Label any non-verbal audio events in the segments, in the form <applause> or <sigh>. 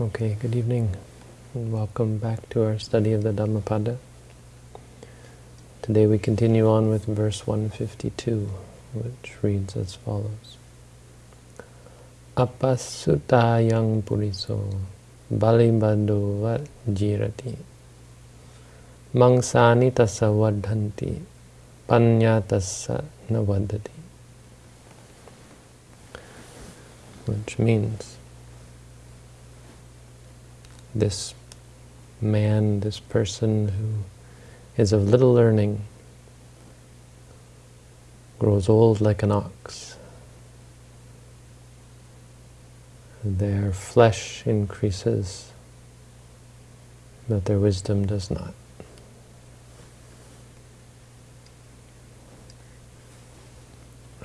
Okay, good evening and welcome back to our study of the Dhammapada. Today we continue on with verse 152, which reads as follows. Appasutayang puriso balibado jirati mangsani tassa vadhanti panyatassa navadati which means this man, this person who is of little learning, grows old like an ox. Their flesh increases, but their wisdom does not.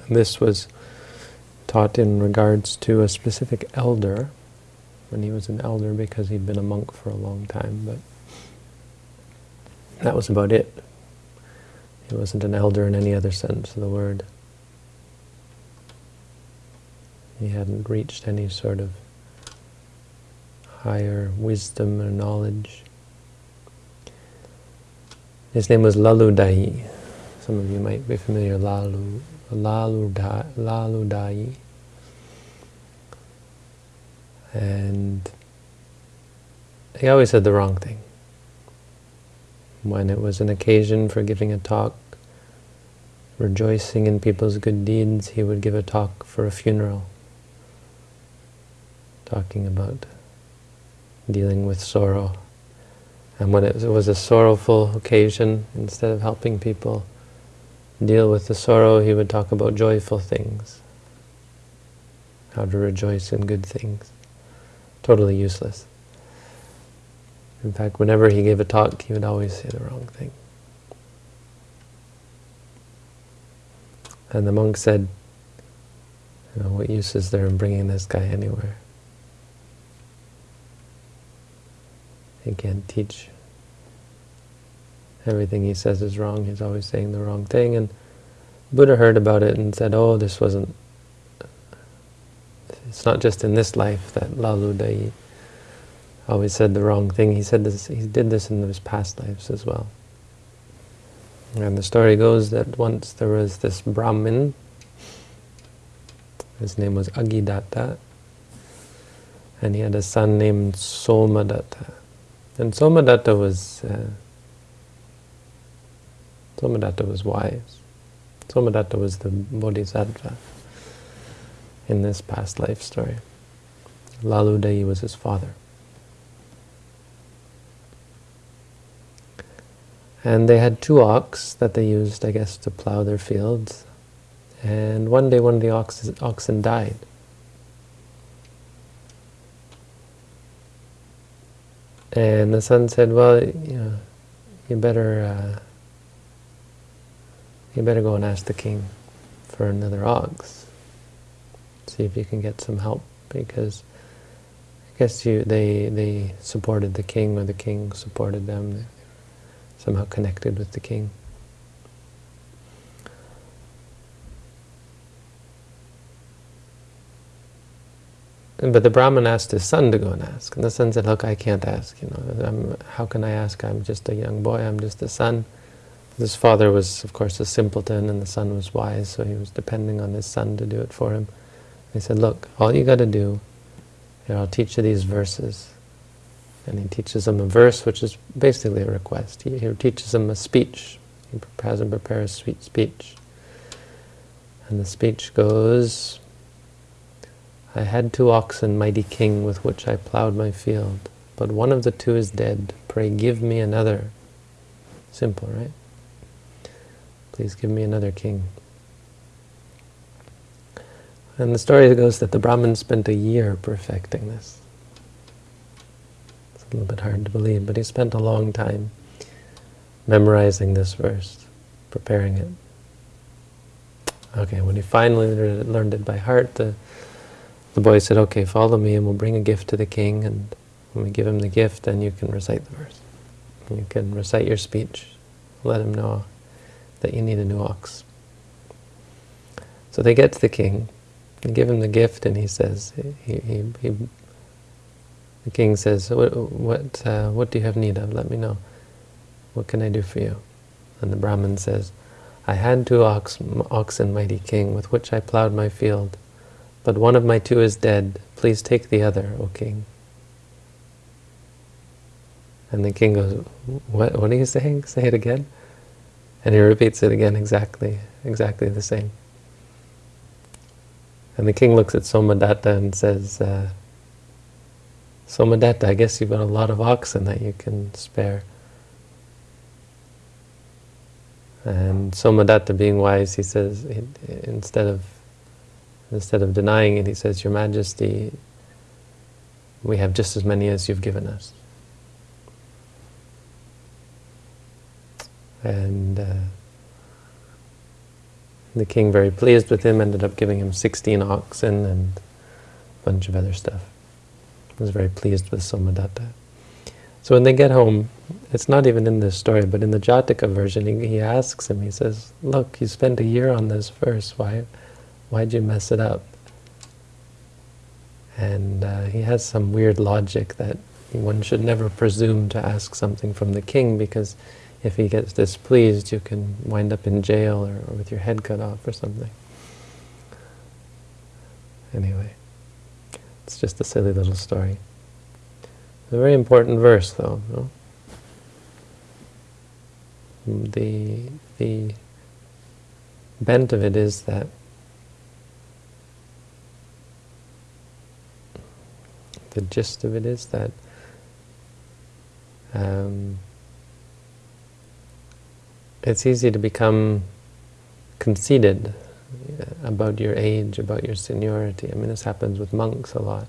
This was taught in regards to a specific elder, when he was an elder because he'd been a monk for a long time, but that was about it. He wasn't an elder in any other sense of the word. He hadn't reached any sort of higher wisdom or knowledge. His name was Laludai. Some of you might be familiar, Lalu, Laludai. Laludai. And he always said the wrong thing. When it was an occasion for giving a talk, rejoicing in people's good deeds, he would give a talk for a funeral, talking about dealing with sorrow. And when it was a sorrowful occasion, instead of helping people deal with the sorrow, he would talk about joyful things, how to rejoice in good things totally useless. In fact, whenever he gave a talk, he would always say the wrong thing. And the monk said, you know, what use is there in bringing this guy anywhere? He can't teach. Everything he says is wrong. He's always saying the wrong thing. And Buddha heard about it and said, oh, this wasn't it's not just in this life that Laludai always said the wrong thing. He said this. He did this in his past lives as well. And the story goes that once there was this Brahmin. His name was Aggidatta, and he had a son named Somadatta. And Somadatta was uh, Somadatta was wise. Somadatta was the bodhisattva in this past life story. Lalu was his father. And they had two ox that they used, I guess, to plow their fields. And one day one of the ox oxen died. And the son said, well, you know, you better, uh, you better go and ask the king for another ox see if you can get some help because I guess you they they supported the king or the king supported them. Somehow connected with the king. But the Brahmin asked his son to go and ask. And the son said, look, I can't ask. You know, I'm, how can I ask? I'm just a young boy. I'm just a son. His father was, of course, a simpleton, and the son was wise, so he was depending on his son to do it for him. He said, look, all you got to do, I'll teach you these verses. And he teaches them a verse, which is basically a request. He, he teaches them a speech. He has them prepare a sweet speech. And the speech goes, I had two oxen, mighty king, with which I plowed my field. But one of the two is dead. Pray give me another. Simple, right? Please give me another king. And the story goes that the Brahmin spent a year perfecting this. It's a little bit hard to believe, but he spent a long time memorizing this verse, preparing it. Okay, when he finally learned it by heart, the, the boy said, okay, follow me and we'll bring a gift to the king, and when we give him the gift, then you can recite the verse. You can recite your speech. Let him know that you need a new ox. So they get to the king, give him the gift, and he says, he, he, he, The king says, what, what, uh, what do you have need of? Let me know. What can I do for you? And the Brahmin says, I had two ox, oxen, mighty king, with which I plowed my field. But one of my two is dead. Please take the other, O king. And the king goes, what, what are you saying? Say it again. And he repeats it again exactly, exactly the same. And the king looks at Somadatta and says, uh, Somadatta, I guess you've got a lot of oxen that you can spare. And Somadatta, being wise, he says, instead of instead of denying it, he says, Your Majesty, we have just as many as you've given us. And uh, the king, very pleased with him, ended up giving him 16 oxen and a bunch of other stuff. He was very pleased with Somadatta. So when they get home, it's not even in this story, but in the Jataka version, he, he asks him, he says, look, you spent a year on this verse, why, why'd you mess it up? And uh, he has some weird logic that one should never presume to ask something from the king because if he gets displeased, you can wind up in jail or, or with your head cut off or something. Anyway, it's just a silly little story. A very important verse, though. No? The, the bent of it is that the gist of it is that um, it's easy to become conceited about your age, about your seniority. I mean, this happens with monks a lot.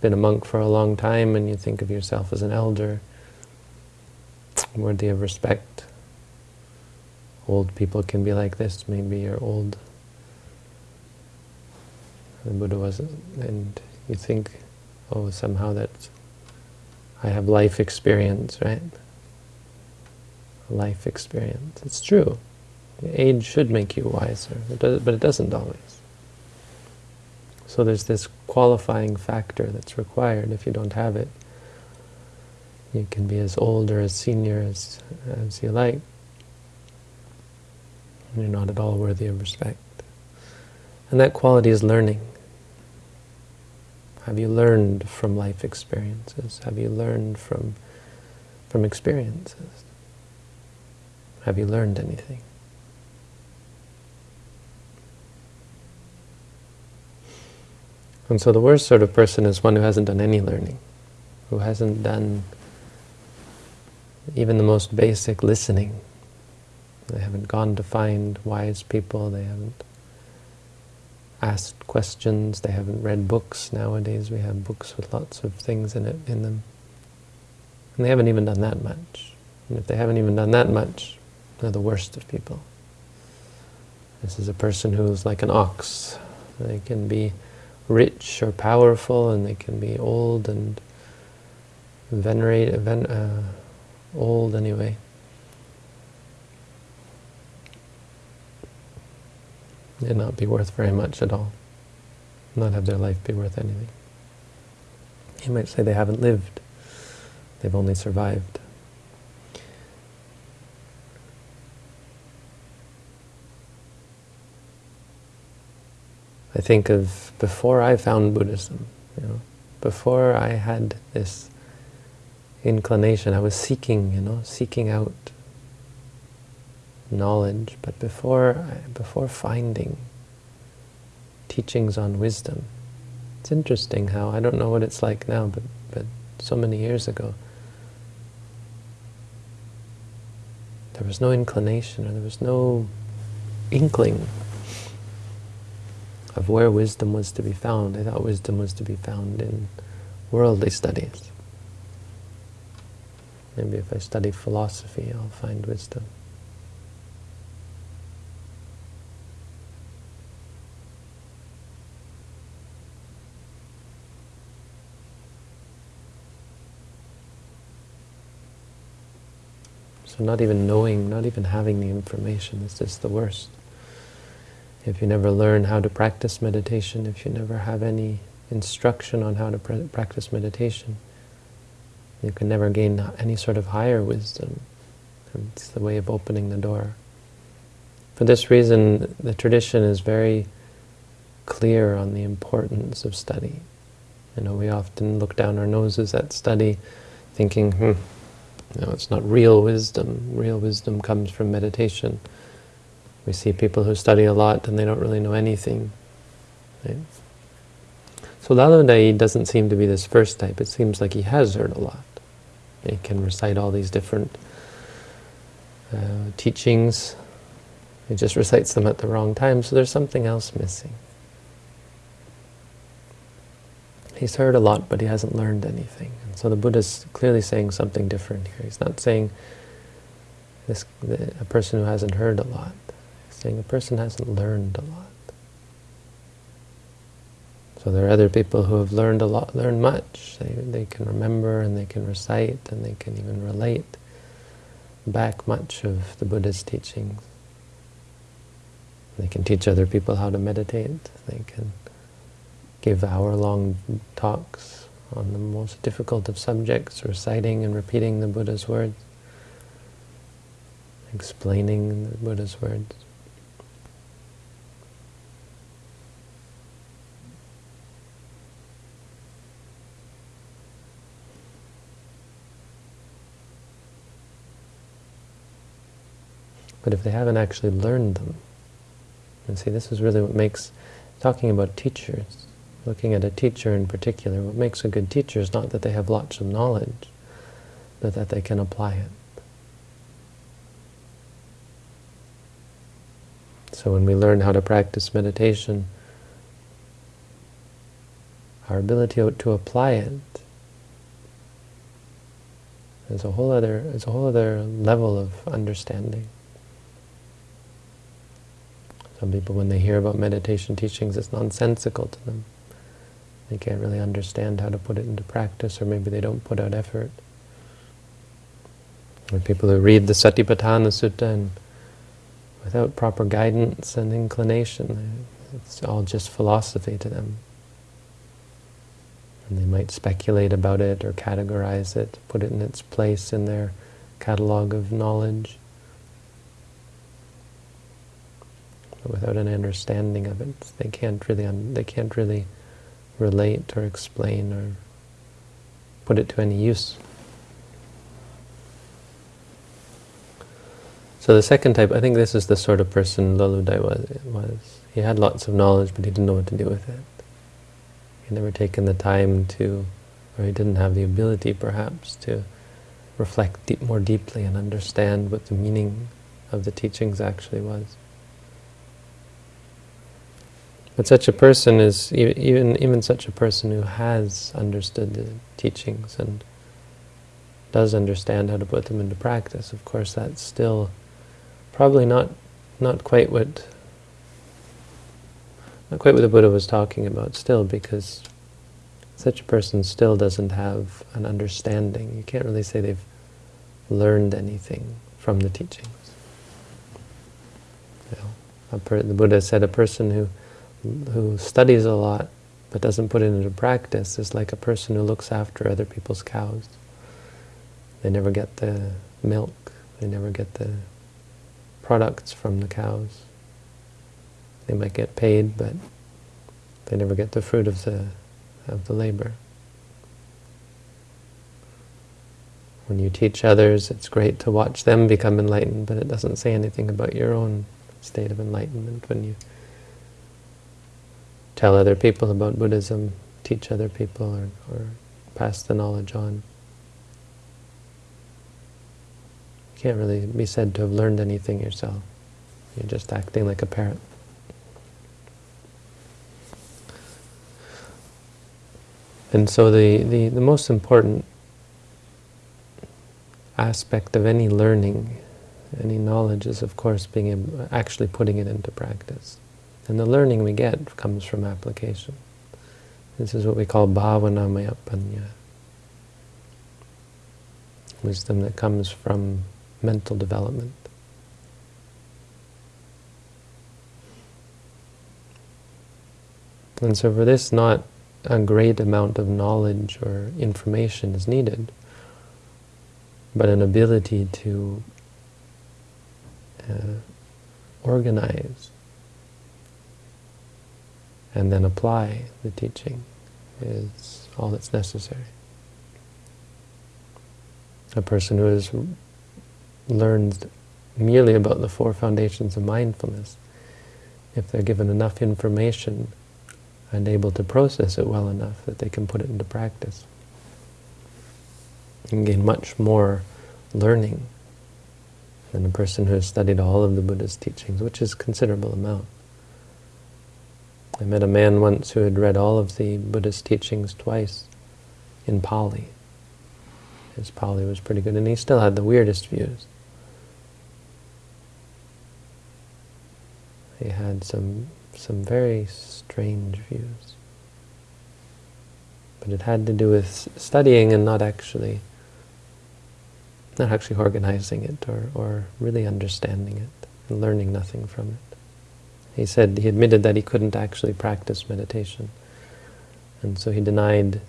Been a monk for a long time and you think of yourself as an elder, worthy of respect. Old people can be like this, maybe you're old. The Buddha wasn't, and you think, oh, somehow that's, I have life experience, right? Life experience. It's true. Age should make you wiser, but it doesn't always. So there's this qualifying factor that's required. If you don't have it, you can be as old or as senior as, as you like. And you're not at all worthy of respect. And that quality is learning. Have you learned from life experiences? Have you learned from, from experiences? Have you learned anything? And so the worst sort of person is one who hasn't done any learning, who hasn't done even the most basic listening. They haven't gone to find wise people, they haven't asked questions, they haven't read books. Nowadays we have books with lots of things in it in them. And they haven't even done that much. And if they haven't even done that much, they're the worst of people. This is a person who's like an ox. They can be rich or powerful, and they can be old and venerate, ven uh, old anyway. And not be worth very much at all. Not have their life be worth anything. You might say they haven't lived. They've only survived. I think of before I found Buddhism, you know, before I had this inclination, I was seeking, you know, seeking out knowledge, but before, before finding teachings on wisdom, it's interesting how, I don't know what it's like now, but, but so many years ago, there was no inclination or there was no inkling of where wisdom was to be found. I thought wisdom was to be found in worldly studies. Maybe if I study philosophy, I'll find wisdom. So not even knowing, not even having the information is just the worst if you never learn how to practice meditation, if you never have any instruction on how to practice meditation, You can never gain any sort of higher wisdom. It's the way of opening the door. For this reason, the tradition is very clear on the importance of study. You know, we often look down our noses at study, thinking, hmm, no, it's not real wisdom. Real wisdom comes from meditation. We see people who study a lot and they don't really know anything. Right? So Lalodai doesn't seem to be this first type. It seems like he has heard a lot. He can recite all these different uh, teachings. He just recites them at the wrong time, so there's something else missing. He's heard a lot, but he hasn't learned anything. And so the Buddha's clearly saying something different here. He's not saying this, a person who hasn't heard a lot. Saying a person hasn't learned a lot. So there are other people who have learned a lot, learned much. They, they can remember and they can recite and they can even relate back much of the Buddha's teachings. They can teach other people how to meditate. They can give hour-long talks on the most difficult of subjects, reciting and repeating the Buddha's words, explaining the Buddha's words. But if they haven't actually learned them, and see, this is really what makes, talking about teachers, looking at a teacher in particular, what makes a good teacher is not that they have lots of knowledge, but that they can apply it. So when we learn how to practice meditation, our ability to apply it is a whole other is a whole other level of understanding. Some people, when they hear about meditation teachings, it's nonsensical to them. They can't really understand how to put it into practice, or maybe they don't put out effort. Or people who read the Satipatthana Sutta and without proper guidance and inclination, it's all just philosophy to them. And they might speculate about it or categorize it, put it in its place in their catalog of knowledge. But without an understanding of it, they can't really they can't really relate or explain or put it to any use. So the second type, I think this is the sort of person Lalodai was, was. He had lots of knowledge, but he didn't know what to do with it. He never taken the time to, or he didn't have the ability, perhaps, to reflect deep, more deeply and understand what the meaning of the teachings actually was. But such a person is, even, even such a person who has understood the teachings and does understand how to put them into practice, of course that's still probably not, not quite what not quite what the Buddha was talking about still, because such a person still doesn't have an understanding. You can't really say they've learned anything from the teachings. You know, the Buddha said a person who who studies a lot but doesn't put it into practice is like a person who looks after other people's cows. They never get the milk, they never get the products from the cows. They might get paid, but they never get the fruit of the, of the labor. When you teach others, it's great to watch them become enlightened, but it doesn't say anything about your own state of enlightenment when you tell other people about Buddhism, teach other people, or, or pass the knowledge on. You can't really be said to have learned anything yourself. You're just acting like a parrot. And so the, the, the most important aspect of any learning, any knowledge is of course being actually putting it into practice. And the learning we get comes from application. This is what we call bhavanamaya panya. Wisdom that comes from mental development. And so for this, not a great amount of knowledge or information is needed. but an ability to uh, organize and then apply the teaching is all that's necessary. A person who has learned merely about the four foundations of mindfulness, if they're given enough information and able to process it well enough that they can put it into practice, and gain much more learning than a person who has studied all of the Buddha's teachings, which is a considerable amount. I met a man once who had read all of the Buddhist teachings twice in Pali. His Pali was pretty good, and he still had the weirdest views. He had some some very strange views. But it had to do with studying and not actually not actually organizing it or, or really understanding it and learning nothing from it. He said, he admitted that he couldn't actually practice meditation. And so he denied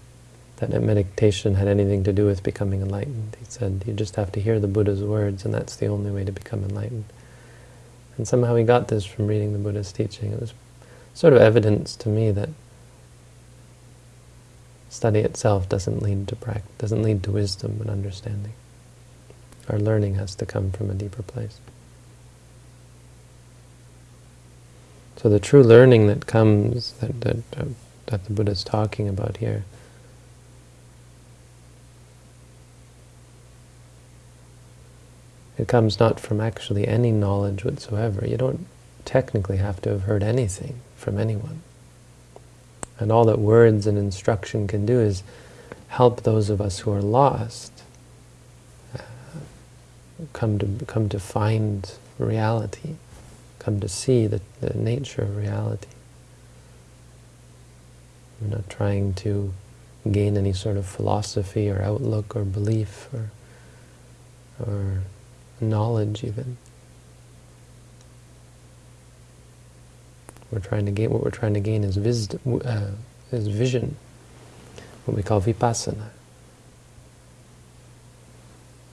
that meditation had anything to do with becoming enlightened. He said, you just have to hear the Buddha's words, and that's the only way to become enlightened. And somehow he got this from reading the Buddha's teaching. It was sort of evidence to me that study itself doesn't lead to practice, doesn't lead to wisdom and understanding. Our learning has to come from a deeper place. So the true learning that comes, that, that, uh, that the Buddha is talking about here, it comes not from actually any knowledge whatsoever. You don't technically have to have heard anything from anyone. And all that words and instruction can do is help those of us who are lost uh, come to come to find reality come to see the, the nature of reality. We're not trying to gain any sort of philosophy or outlook or belief or, or knowledge even. We're trying to gain, what we're trying to gain is, wisdom, uh, is vision, what we call vipassana.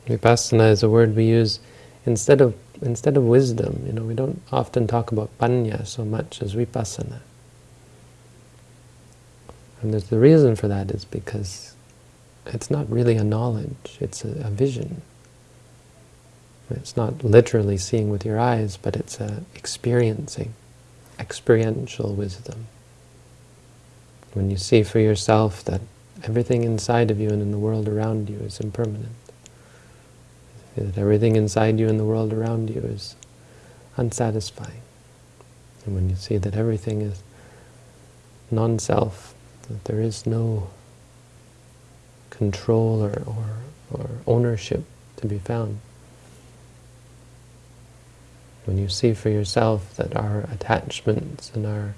Vipassana is a word we use instead of instead of wisdom, you know, we don't often talk about panya so much as vipassana. And the reason for that is because it's not really a knowledge, it's a, a vision. It's not literally seeing with your eyes, but it's a experiencing, experiential wisdom. When you see for yourself that everything inside of you and in the world around you is impermanent that everything inside you and the world around you is unsatisfying. And when you see that everything is non-self, that there is no control or, or, or ownership to be found, when you see for yourself that our attachments and our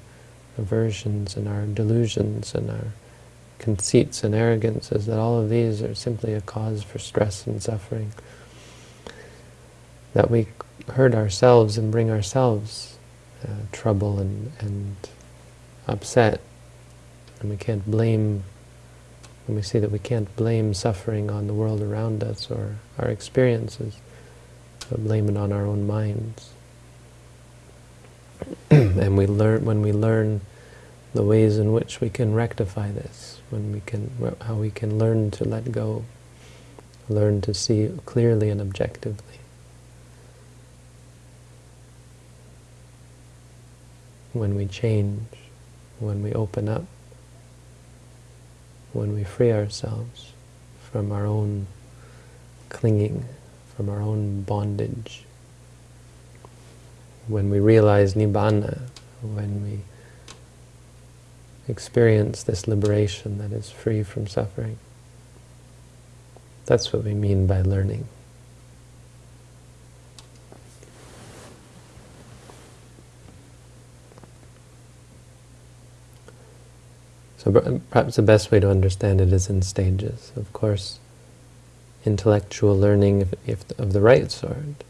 aversions and our delusions and our conceits and arrogances, that all of these are simply a cause for stress and suffering, that we hurt ourselves and bring ourselves uh, trouble and, and upset. And we can't blame, when we see that we can't blame suffering on the world around us or our experiences, but blame it on our own minds. <clears throat> and we learn when we learn the ways in which we can rectify this, when we can, how we can learn to let go, learn to see clearly and objectively. When we change, when we open up, when we free ourselves from our own clinging, from our own bondage, when we realize Nibbana, when we experience this liberation that is free from suffering. That's what we mean by learning. So perhaps the best way to understand it is in stages. Of course, intellectual learning if, if of the right sort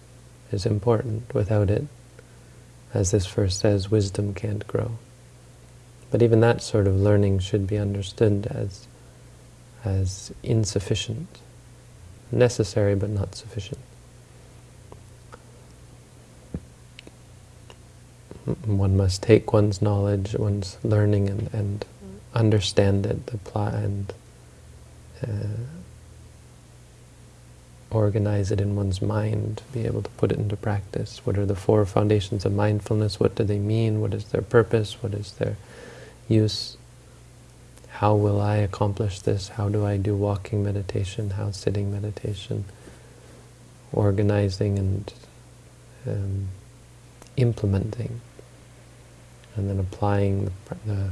is important. Without it, as this verse says, wisdom can't grow. But even that sort of learning should be understood as, as insufficient, necessary but not sufficient. Mm, one must take one's knowledge, one's learning, and, and understand it, apply, and uh, organize it in one's mind, be able to put it into practice. What are the four foundations of mindfulness? What do they mean? What is their purpose? What is their use? How will I accomplish this? How do I do walking meditation? How sitting meditation? Organizing and um, implementing, and then applying the, the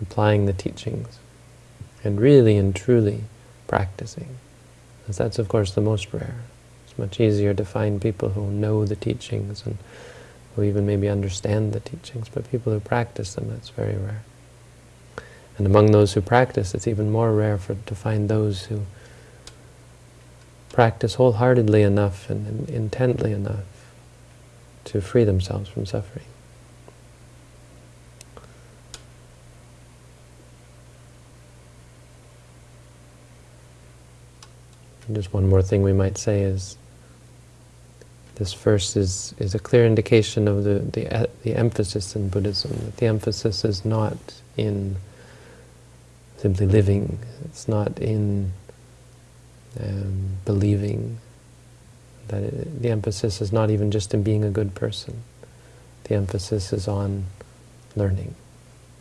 applying the teachings, and really and truly practicing. Because that's, of course, the most rare. It's much easier to find people who know the teachings and who even maybe understand the teachings, but people who practice them, that's very rare. And among those who practice, it's even more rare for, to find those who practice wholeheartedly enough and intently enough to free themselves from suffering. And just one more thing we might say is this verse is, is a clear indication of the, the, the emphasis in Buddhism, that the emphasis is not in simply living, it's not in um, believing, that it, the emphasis is not even just in being a good person. The emphasis is on learning.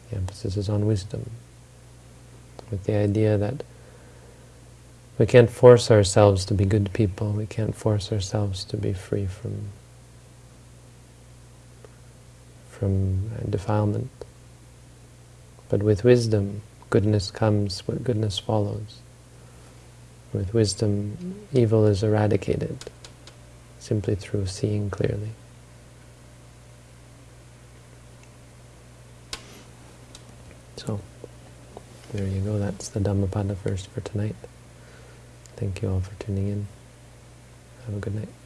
The emphasis is on wisdom. With the idea that we can't force ourselves to be good people. We can't force ourselves to be free from from defilement. But with wisdom, goodness comes, but goodness follows. With wisdom, evil is eradicated simply through seeing clearly. So, there you go. That's the Dhammapada verse for tonight. Thank you all for tuning in. Have a good night.